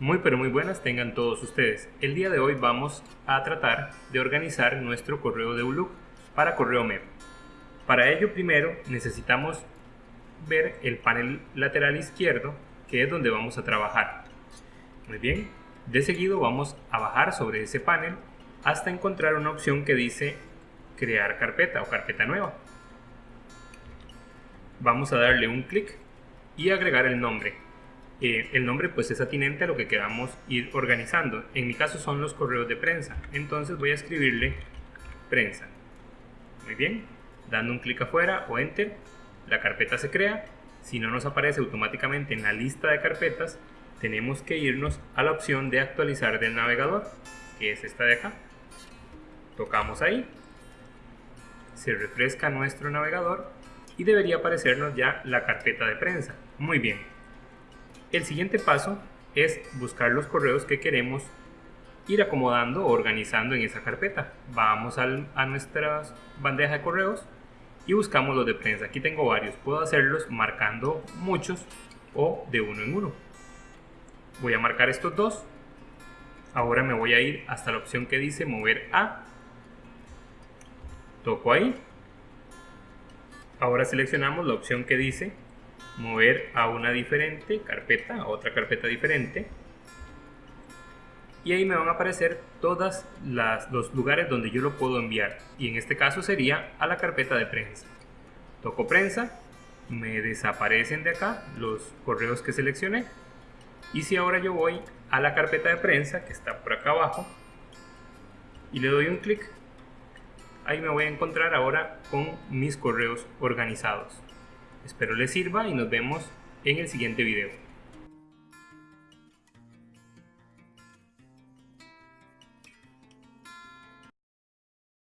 Muy pero muy buenas tengan todos ustedes. El día de hoy vamos a tratar de organizar nuestro correo de Outlook para correo MEP. Para ello primero necesitamos ver el panel lateral izquierdo que es donde vamos a trabajar. Muy bien, de seguido vamos a bajar sobre ese panel hasta encontrar una opción que dice crear carpeta o carpeta nueva. Vamos a darle un clic y agregar el nombre eh, el nombre pues es atinente a lo que queramos ir organizando. En mi caso son los correos de prensa. Entonces voy a escribirle prensa. Muy bien, dando un clic afuera o enter, la carpeta se crea. Si no nos aparece automáticamente en la lista de carpetas, tenemos que irnos a la opción de actualizar del navegador, que es esta de acá. Tocamos ahí, se refresca nuestro navegador y debería aparecernos ya la carpeta de prensa. Muy bien, el siguiente paso es buscar los correos que queremos ir acomodando o organizando en esa carpeta. Vamos a nuestra bandeja de correos y buscamos los de prensa. Aquí tengo varios, puedo hacerlos marcando muchos o de uno en uno. Voy a marcar estos dos. Ahora me voy a ir hasta la opción que dice mover a. Toco ahí. Ahora seleccionamos la opción que dice mover a una diferente carpeta, a otra carpeta diferente. Y ahí me van a aparecer todos los lugares donde yo lo puedo enviar. Y en este caso sería a la carpeta de prensa. Toco prensa, me desaparecen de acá los correos que seleccioné. Y si ahora yo voy a la carpeta de prensa, que está por acá abajo, y le doy un clic, ahí me voy a encontrar ahora con mis correos organizados. Espero les sirva y nos vemos en el siguiente video.